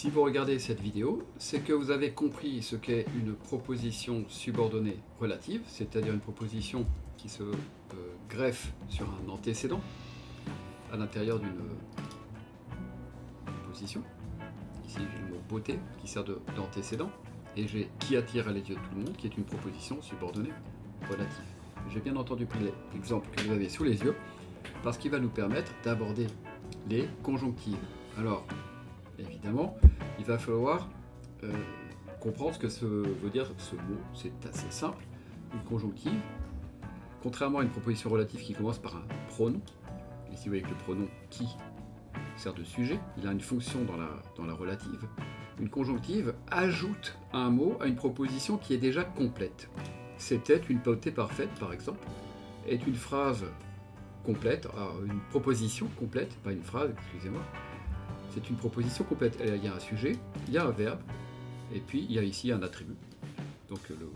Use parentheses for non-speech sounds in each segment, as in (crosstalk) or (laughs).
Si vous regardez cette vidéo, c'est que vous avez compris ce qu'est une proposition subordonnée relative, c'est-à-dire une proposition qui se euh, greffe sur un antécédent à l'intérieur d'une position. Ici j'ai le mot beauté qui sert d'antécédent, et j'ai qui attire à les yeux de tout le monde, qui est une proposition subordonnée relative. J'ai bien entendu pris l'exemple que vous avez sous les yeux, parce qu'il va nous permettre d'aborder les conjonctives. Alors, évidemment, il va falloir euh, comprendre ce que veut dire ce mot. C'est assez simple. Une conjonctive, contrairement à une proposition relative qui commence par un pronom, ici vous voyez que le pronom qui sert de sujet, il a une fonction dans la, relative. Une conjonctive ajoute un mot à une proposition qui est déjà complète. C'était une beauté parfaite, par exemple, est une phrase complète, une proposition complète, pas une phrase, excusez-moi. C'est une proposition complète. Il y a un sujet, il y a un verbe, et puis il y a ici un attribut. Donc le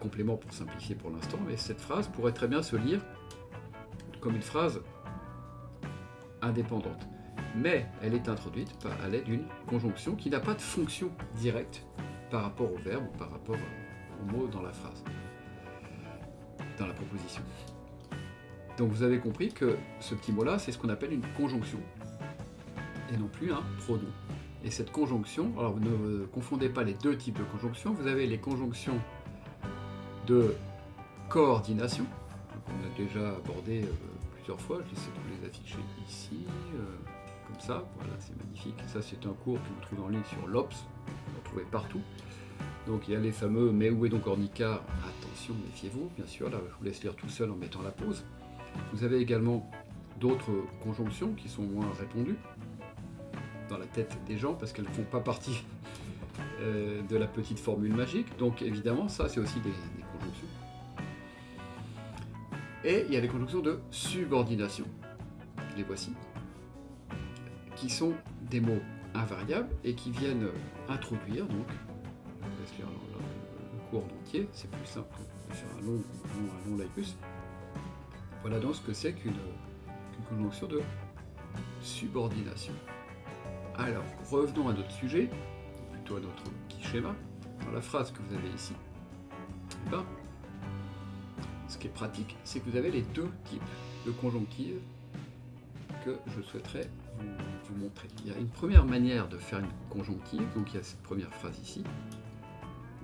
complément pour simplifier pour l'instant, mais cette phrase pourrait très bien se lire comme une phrase indépendante. Mais elle est introduite à l'aide d'une conjonction qui n'a pas de fonction directe par rapport au verbe ou par rapport au mot dans la phrase, dans la proposition. Donc vous avez compris que ce petit mot-là, c'est ce qu'on appelle une conjonction, et non plus un pronom. Et cette conjonction, alors ne confondez pas les deux types de conjonctions, vous avez les conjonctions de coordination, on a déjà abordé euh, plusieurs fois, j'essaie de les afficher ici, euh, comme ça, voilà, c'est magnifique. Ça c'est un cours que vous trouvez en ligne sur l'OPS, vous le trouvez partout. Donc il y a les fameux « mais où est donc Ornica ?» Attention, méfiez-vous, bien sûr, là je vous laisse lire tout seul en mettant la pause. Vous avez également d'autres conjonctions qui sont moins répondues dans la tête des gens parce qu'elles ne font pas partie (laughs) euh, de la petite formule magique. Donc évidemment, ça c'est aussi des, conjonctions. Et il y a les conjonctions de subordination. Les voici. Qui sont des mots invariables et qui viennent introduire, donc, je laisse lire le, cours entier, c'est plus simple de faire un long, un long laïus. Voilà donc ce que c'est qu'une conjonction de subordination. Alors, revenons à notre sujet, plutôt à notre petit schéma. Dans la phrase que vous avez ici, eh ben, ce qui est pratique, c'est que vous avez les deux types de conjonctives que je souhaiterais vous, vous, montrer. Il y a une première manière de faire une conjonctive, donc il y a cette première phrase ici.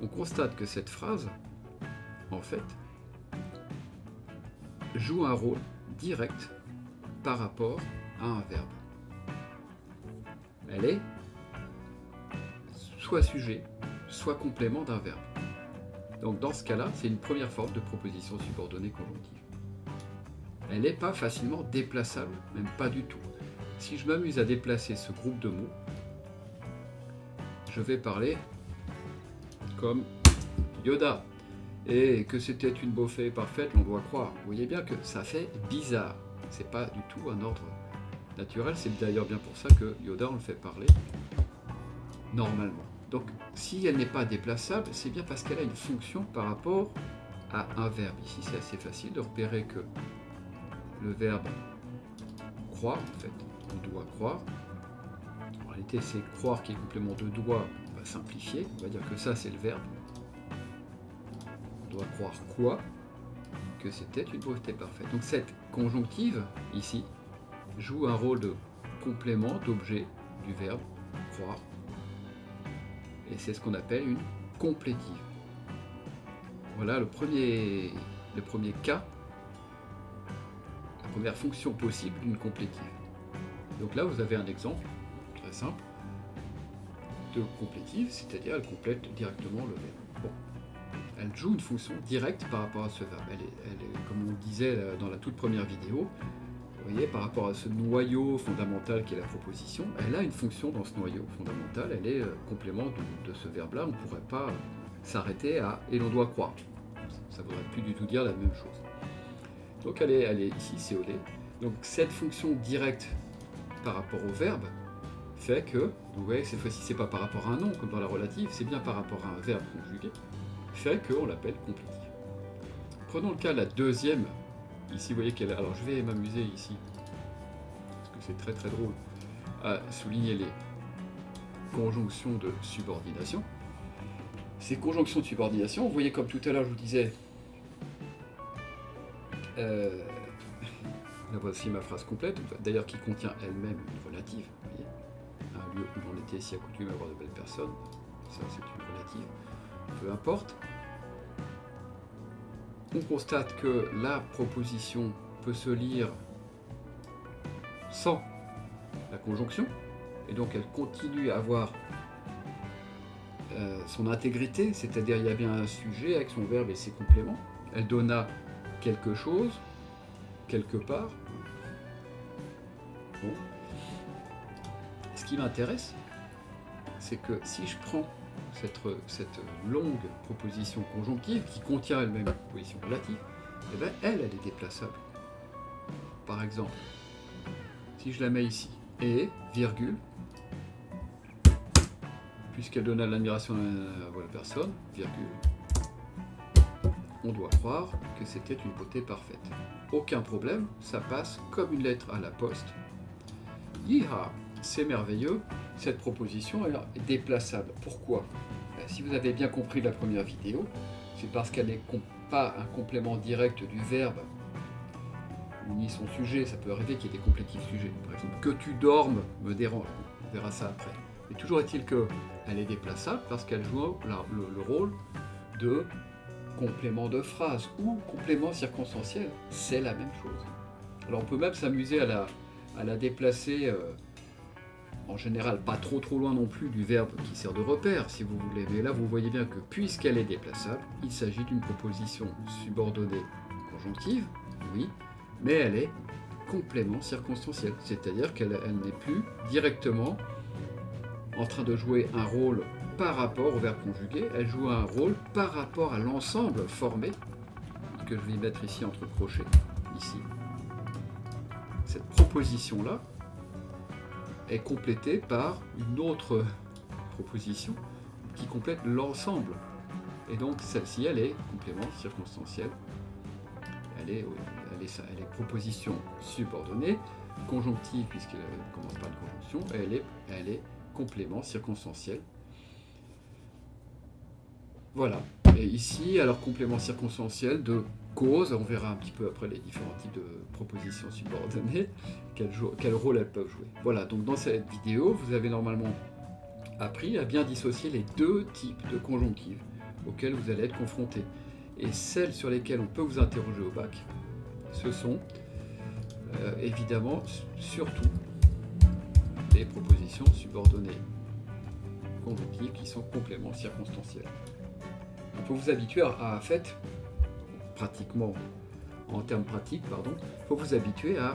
On constate que cette phrase, en fait, joue un rôle direct par rapport à un verbe. Elle est soit sujet, soit complément d'un verbe. Donc dans ce cas-là, c'est une première forme de proposition subordonnée conjonctive. Elle n'est pas facilement déplaçable, même pas du tout. Si je m'amuse à déplacer ce groupe de mots, je vais parler comme Yoda et que c'était une beauté parfaite, on doit croire. Vous voyez bien que ça fait bizarre. C'est pas du tout un ordre naturel. C'est d'ailleurs bien pour ça que Yoda, on le fait parler normalement. Donc, si elle n'est pas déplaçable, c'est bien parce qu'elle a une fonction par rapport à un verbe. Ici, c'est assez facile de repérer que le verbe croire, en fait, on doit croire. En réalité, c'est croire qui est complément de doit, on va simplifier. On va dire que ça, c'est le verbe doit croire quoi? Que c'était une beauté parfaite. Donc cette conjonctive, ici, joue un rôle de complément d'objet du verbe croire. Et c'est ce qu'on appelle une complétive. Voilà le premier, le cas, la première fonction possible d'une complétive. Donc là, vous avez un exemple très simple de complétive, c'est-à-dire elle complète directement le verbe elle joue une fonction directe par rapport à ce verbe. Elle comme on disait dans la toute première vidéo, vous voyez, par rapport à ce noyau fondamental qui est la proposition, elle a une fonction dans ce noyau fondamental, elle est euh, complément de, ce verbe-là, on ne pourrait pas s'arrêter à « et l'on doit croire ». Ça ne voudrait plus du tout dire la même chose. Donc elle est, elle est ici, COD. Donc cette fonction directe par rapport au verbe fait que, vous voyez, cette fois-ci, c'est pas par rapport à un nom comme dans la relative, c'est bien par rapport à un verbe conjugué fait qu'on l'appelle complétive. Prenons le cas de la deuxième. Ici, vous voyez qu'elle... Alors, je vais m'amuser ici, parce que c'est très très drôle, à souligner les, conjonctions de subordination. Ces conjonctions de subordination, vous voyez comme tout à l'heure je vous disais, euh, (laughs) là voici ma phrase complète, d'ailleurs qui contient elle-même une relative, vous voyez, un lieu où l'on était si accoutumé à avoir de belles personnes, ça c'est une relative, peu importe. On constate que la proposition peut se lire sans la conjonction, et donc elle continue à avoir euh, son intégrité, c'est-à-dire il y a un sujet avec son verbe et ses compléments. Elle donna quelque chose, quelque part. Ce qui m'intéresse, c'est que si je prends cette, cette, longue proposition conjonctive qui contient elle-même une proposition relative, eh ben elle, elle est déplaçable. Par exemple, si je la mets ici, et, virgule, puisqu'elle donne l'admiration à la personne, virgule, on doit croire que c'était une beauté parfaite. Aucun problème, ça passe comme une lettre à la poste. Yiha, c'est merveilleux, cette proposition est déplaçable. Pourquoi? Ben, Si vous avez bien compris la première vidéo, c'est parce qu'elle n'est pas un complément direct du verbe ni son sujet, ça peut arriver qu'il y ait des complétifs sujets. Par exemple, que tu dormes me dérange, on verra ça après. Mais toujours est-il qu'elle est déplaçable parce qu'elle joue le, rôle de complément de phrase ou complément circonstanciel. C'est la même chose. Alors on peut même s'amuser à la, déplacer, euh, en général pas trop trop loin non plus du verbe qui sert de repère, si vous voulez. Mais là, vous voyez bien que puisqu'elle est déplaçable, il s'agit d'une proposition subordonnée conjonctive, oui, mais elle est complément circonstanciel, c'est-à-dire qu'elle n'est plus directement en train de jouer un rôle par rapport au verbe conjugué, elle joue un rôle par rapport à l'ensemble formé, que je vais mettre ici entre crochets, ici. Cette proposition-là est complétée par une autre proposition qui complète l'ensemble. Et donc celle-ci, elle est complément circonstanciel. Elle est, elle est, proposition subordonnée, conjonctive puisqu'elle commence pas de conjonction, et elle est, elle est complément circonstanciel. Voilà. Et ici, alors complément circonstanciel de cause, on verra un petit peu après les différents types de propositions subordonnées, quel, rôle elles peuvent jouer. Voilà, donc dans cette vidéo, vous avez normalement appris à bien dissocier les deux types de conjonctives auxquels vous allez être confrontés. Et celles sur lesquelles on peut vous interroger au bac, ce sont euh, évidemment surtout les propositions subordonnées conjonctives qui sont compléments circonstanciels. On peut vous habituer à, fait, pratiquement, en termes pratiques, pardon, il faut vous habituer à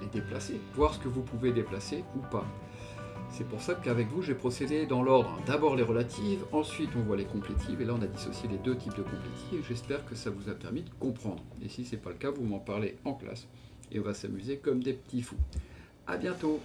les déplacer, voir ce que vous pouvez déplacer ou pas. C'est pour ça qu'avec vous, j'ai procédé dans l'ordre. D'abord les relatives, ensuite on voit les complétives, et là on a dissocié les deux types de complétives, j'espère que ça vous a permis de comprendre. Et si ce n'est pas le cas, vous m'en parlez en classe, et on va s'amuser comme des petits fous. A bientôt